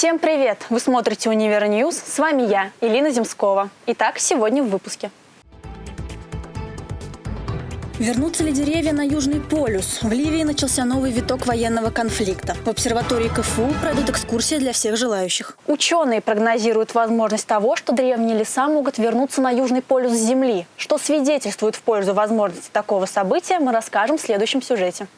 Всем привет! Вы смотрите «Univer News». С вами я, Илина Земскова. Итак, сегодня в выпуске. Вернутся ли деревья на Южный полюс? В Ливии начался новый виток военного конфликта. В обсерватории КФУ пройдут экскурсии для всех желающих. Ученые прогнозируют возможность того, что древние леса могут вернуться на Южный полюс Земли. Что свидетельствует в пользу возможности такого события, мы расскажем в следующем сюжете.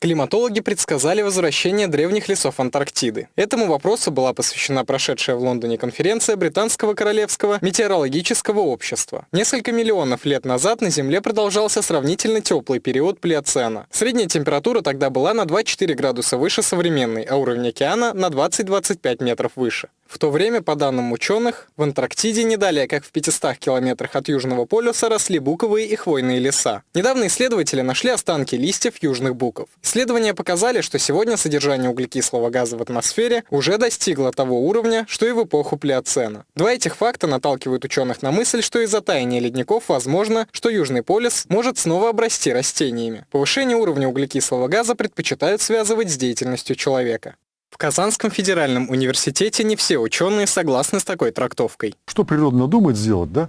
Климатологи предсказали возвращение древних лесов Антарктиды. Этому вопросу была посвящена прошедшая в Лондоне конференция Британского Королевского метеорологического общества. Несколько миллионов лет назад на Земле продолжался сравнительно теплый период Плиоцена. Средняя температура тогда была на 2-4 градуса выше современной, а уровень океана на 20-25 метров выше. В то время, по данным ученых, в Антарктиде не далее, как в 500 километрах от Южного полюса, росли буковые и хвойные леса. Недавно исследователи нашли останки листьев южных буков. Исследования показали, что сегодня содержание углекислого газа в атмосфере уже достигло того уровня, что и в эпоху Плеоцена. Два этих факта наталкивают ученых на мысль, что из-за таяния ледников возможно, что Южный полюс может снова обрасти растениями. Повышение уровня углекислого газа предпочитают связывать с деятельностью человека. В Казанском федеральном университете не все ученые согласны с такой трактовкой. Что природа надумает сделать, да,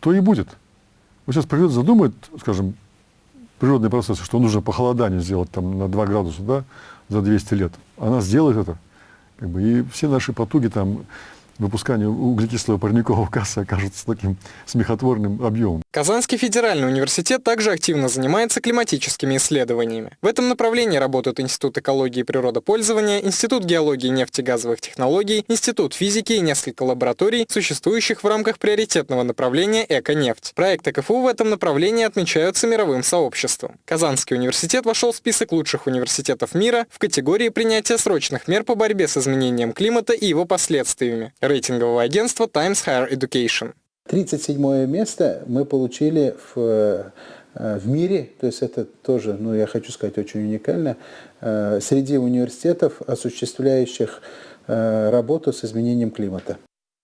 то и будет. Вот сейчас природа задумает, скажем, природные процессы, что нужно похолодание сделать там на 2 градуса, да, за 200 лет. Она сделает это. Как бы, и все наши потуги там выпускание углекислого парникового газа окажется таким смехотворным объемом. Казанский федеральный университет также активно занимается климатическими исследованиями. В этом направлении работают Институт экологии и природопользования, Институт геологии и нефтегазовых технологий, Институт физики и несколько лабораторий, существующих в рамках приоритетного направления «Эко-нефть». Проекты КФУ в этом направлении отмечаются мировым сообществом. Казанский университет вошел в список лучших университетов мира в категории принятия срочных мер по борьбе с изменением климата и его последствиями рейтингового агентства Times Higher Education. 37 место мы получили в, э, в мире, то есть это тоже, ну я хочу сказать, очень уникально, э, среди университетов, осуществляющих э, работу с изменением климата.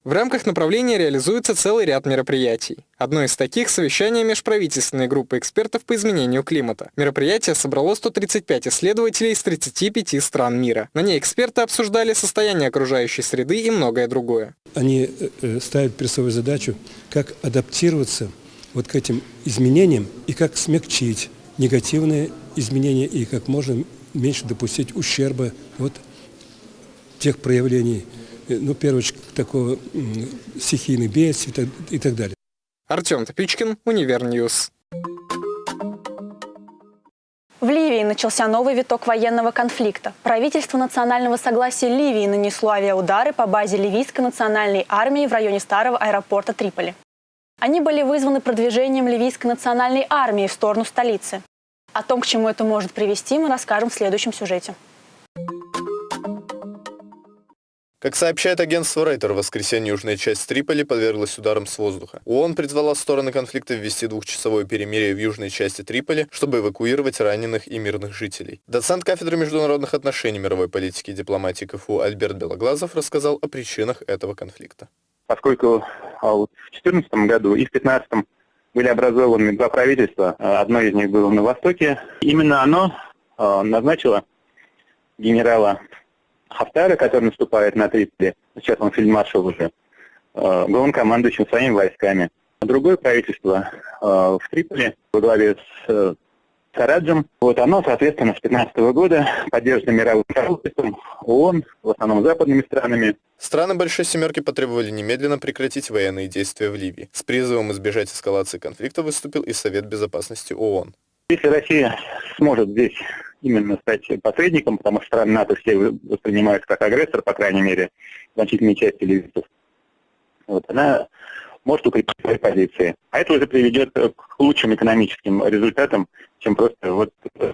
В рамках направления реализуется целый ряд мероприятий. Одно из таких – совещание межправительственной группы экспертов по изменению климата. Мероприятие собрало 135 исследователей из 35 стран мира. На ней эксперты обсуждали состояние окружающей среды и многое другое. Они э, э, ставят перед собой задачу, как адаптироваться вот к этим изменениям и как смягчить негативные изменения и как можно меньше допустить ущерба от тех проявлений, ну, первое, такого стихийных бедствий и так далее. Артем Топичкин, Univer News. В Ливии начался новый виток военного конфликта. Правительство национального согласия Ливии нанесло авиаудары по базе ливийской национальной армии в районе старого аэропорта Триполи. Они были вызваны продвижением ливийской национальной армии в сторону столицы. О том, к чему это может привести, мы расскажем в следующем сюжете. Как сообщает агентство Рейтер, в воскресенье южная часть Триполи подверглась ударам с воздуха. ООН призвала стороны конфликта ввести двухчасовое перемирие в южной части Триполи, чтобы эвакуировать раненых и мирных жителей. Доцент кафедры международных отношений мировой политики и дипломатии КФУ Альберт Белоглазов рассказал о причинах этого конфликта. Поскольку а, в 2014 году и в 2015 были образованы два правительства, а, одно из них было на Востоке, именно оно а, назначило генерала Хафтара, который наступает на Триполи, сейчас он фельдмаршал уже, э, главнокомандующим своими войсками. А другое правительство э, в Триполи во главе с э, Сараджем, вот оно, соответственно, с 2015 года поддержано мировым сообществом, ООН, в основном западными странами. Страны Большой Семерки потребовали немедленно прекратить военные действия в Ливии. С призывом избежать эскалации конфликта выступил и Совет Безопасности ООН. Если Россия сможет здесь именно стать посредником, потому что страны НАТО все воспринимают как агрессор, по крайней мере, значительной части ливийцев, вот, она может укрепить свои позиции. А это уже приведет к лучшим экономическим результатам, чем просто вот э,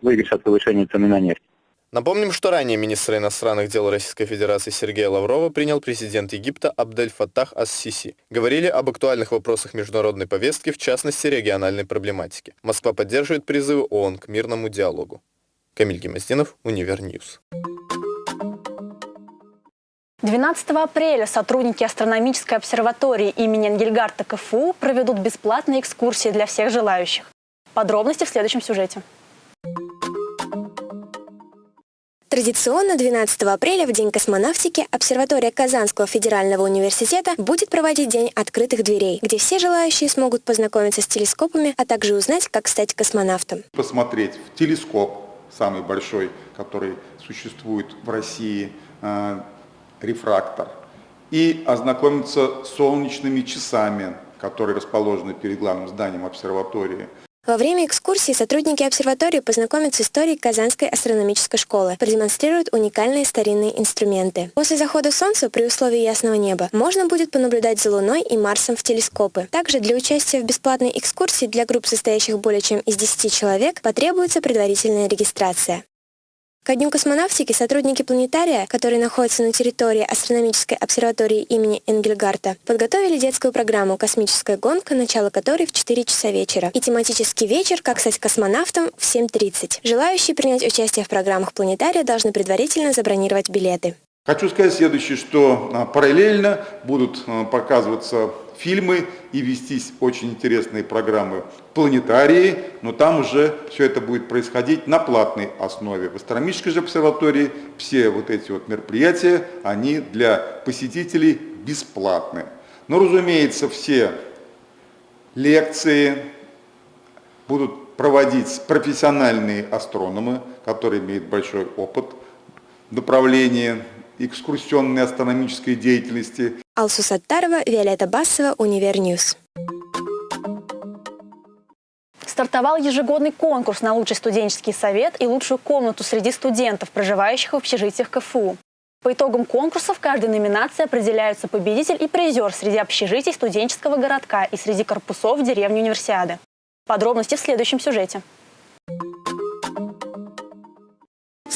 выигрыш от повышения цены на нефть. Напомним, что ранее министра иностранных дел Российской Федерации Сергея Лаврова принял президент Египта Абдель Фаттах Ас-Сиси. Говорили об актуальных вопросах международной повестки, в частности региональной проблематики. Москва поддерживает призывы ООН к мирному диалогу. Камиль Гемоздинов, Univer News. 12 апреля сотрудники астрономической обсерватории имени Энгельгардта КФУ проведут бесплатные экскурсии для всех желающих. Подробности в следующем сюжете. Традиционно 12 апреля, в День космонавтики, обсерватория Казанского федерального университета будет проводить День открытых дверей, где все желающие смогут познакомиться с телескопами, а также узнать, как стать космонавтом. Посмотреть в телескоп, самый большой, который существует в России, э, рефрактор, и ознакомиться с солнечными часами, которые расположены перед главным зданием обсерватории. Во время экскурсии сотрудники обсерватории познакомятся с историей Казанской астрономической школы, продемонстрируют уникальные старинные инструменты. После захода солнца при условии ясного неба можно будет понаблюдать за Луной и Марсом в телескопы. Также для участия в бесплатной экскурсии для групп, состоящих более чем из 10 человек, потребуется предварительная регистрация. Ко Дню космонавтики сотрудники планетария, которые находятся на территории астрономической обсерватории имени Энгельгарта, подготовили детскую программу «Космическая гонка», начало которой в 4 часа вечера, и тематический вечер «Как стать космонавтом» в 7.30. Желающие принять участие в программах планетария должны предварительно забронировать билеты. Хочу сказать следующее, что а, параллельно будут а, показываться фильмы и вестись очень интересные программы планетарии, но там уже все это будет происходить на платной основе. В астрономической же обсерватории все вот эти вот мероприятия, они для посетителей бесплатны. Но, разумеется, все лекции будут проводить профессиональные астрономы, которые имеют большой опыт в направлении экскурсионной астрономической деятельности. Алсу Саттарова, Виолетта Басова, Univer News. Стартовал ежегодный конкурс на лучший студенческий совет и лучшую комнату среди студентов, проживающих в общежитиях КФУ. По итогам конкурса в каждой номинации определяются победитель и призер среди общежитий студенческого городка и среди корпусов деревни Универсиады. Подробности в следующем сюжете.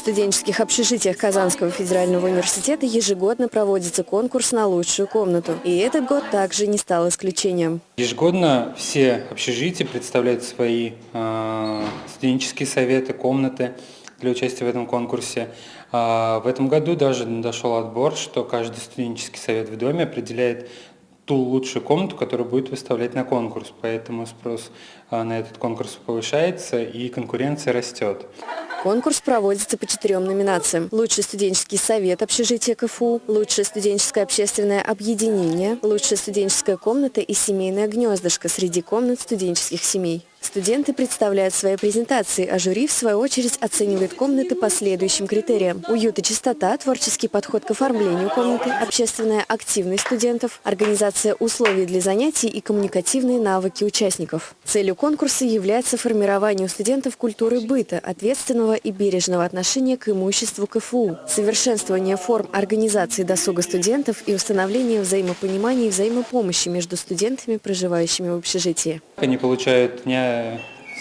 Студенческих общежитиях Казанского федерального университета ежегодно проводится конкурс на лучшую комнату. И этот год также не стал исключением. Ежегодно все общежития представляют свои э, студенческие советы, комнаты для участия в этом конкурсе. А в этом году даже дошел отбор, что каждый студенческий совет в доме определяет ту лучшую комнату, которую будет выставлять на конкурс. Поэтому спрос а, на этот конкурс повышается и конкуренция растет. Конкурс проводится по четырем номинациям. Лучший студенческий совет общежития КФУ, лучшее студенческое общественное объединение, лучшая студенческая комната и семейное гнездышко среди комнат студенческих семей. Студенты представляют свои презентации, а жюри, в свою очередь, оценивает комнаты по следующим критериям. Уют и чистота, творческий подход к оформлению комнаты, общественная активность студентов, организация условий для занятий и коммуникативные навыки участников. Целью конкурса является формирование у студентов культуры быта, ответственного и бережного отношения к имуществу КФУ, совершенствование форм организации досуга студентов и установление взаимопонимания и взаимопомощи между студентами, проживающими в общежитии. Они получают не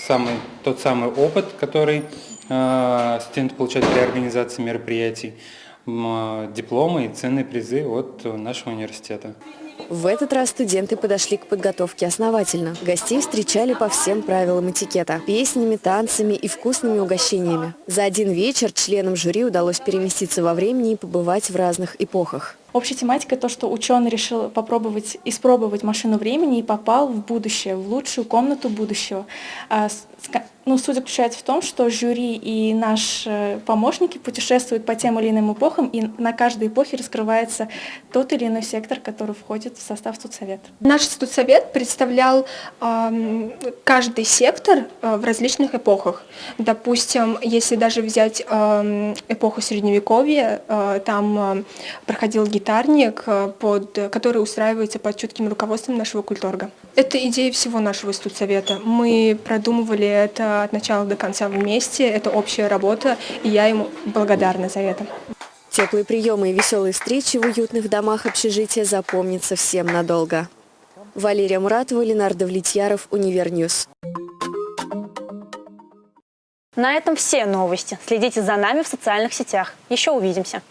самый, тот самый опыт, который э, студенты получают при организации мероприятий, э, дипломы и ценные призы от нашего университета. В этот раз студенты подошли к подготовке основательно. Гостей встречали по всем правилам этикета – песнями, танцами и вкусными угощениями. За один вечер членам жюри удалось переместиться во времени и побывать в разных эпохах. Общая тематика то, что ученый решил попробовать испробовать машину времени и попал в будущее, в лучшую комнату будущего. Ну, суть заключается в том, что жюри и наши помощники путешествуют по тем или иным эпохам, и на каждой эпохе раскрывается тот или иной сектор, который входит в состав студсовета. Наш студсовет представлял э, каждый сектор э, в различных эпохах. Допустим, если даже взять э, эпоху Средневековья, э, там э, проходил гитарник, э, под, который устраивается под чутким руководством нашего культорга. Это идея всего нашего студсовета. Мы продумывали это от начала до конца вместе, это общая работа, и я ему благодарна за это. Теплые приемы и веселые встречи в уютных домах общежития запомнятся всем надолго. Валерия Муратова, Ленар Давлетьяров, Univer News. На этом все новости. Следите за нами в социальных сетях. Еще увидимся.